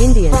Indian.